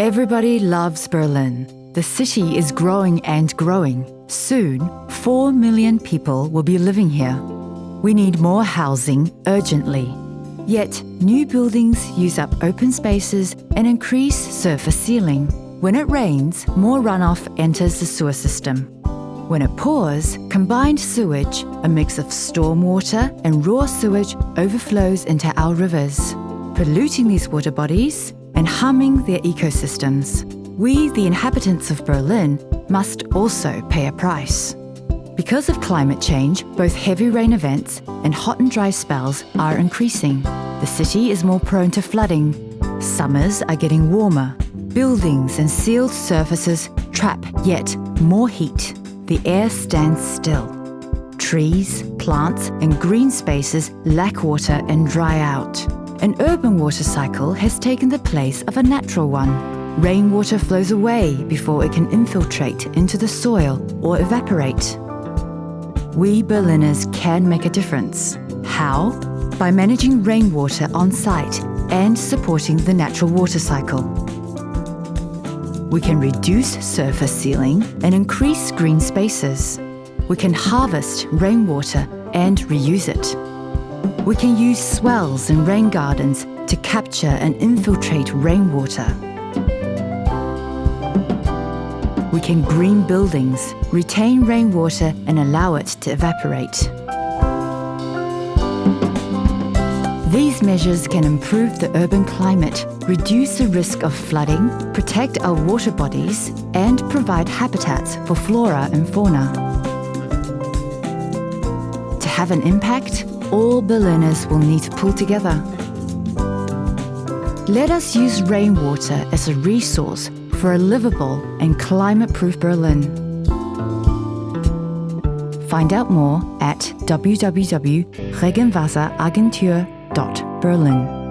Everybody loves Berlin. The city is growing and growing. Soon, 4 million people will be living here. We need more housing urgently. Yet, new buildings use up open spaces and increase surface sealing. When it rains, more runoff enters the sewer system. When it pours, combined sewage, a mix of stormwater and raw sewage, overflows into our rivers, polluting these water bodies and harming their ecosystems. We, the inhabitants of Berlin, must also pay a price. Because of climate change, both heavy rain events and hot and dry spells are increasing. The city is more prone to flooding. Summers are getting warmer. Buildings and sealed surfaces trap yet more heat. The air stands still. Trees, plants, and green spaces lack water and dry out. An urban water cycle has taken the place of a natural one. Rainwater flows away before it can infiltrate into the soil or evaporate. We Berliners can make a difference. How? By managing rainwater on site and supporting the natural water cycle. We can reduce surface sealing and increase green spaces. We can harvest rainwater and reuse it. We can use swales and rain gardens to capture and infiltrate rainwater. We can green buildings, retain rainwater and allow it to evaporate. These measures can improve the urban climate, reduce the risk of flooding, protect our water bodies and provide habitats for flora and fauna. To have an impact, all Berliners will need to pull together. Let us use rainwater as a resource for a livable and climate-proof Berlin. Find out more at www.regenwasseragentur.berlin.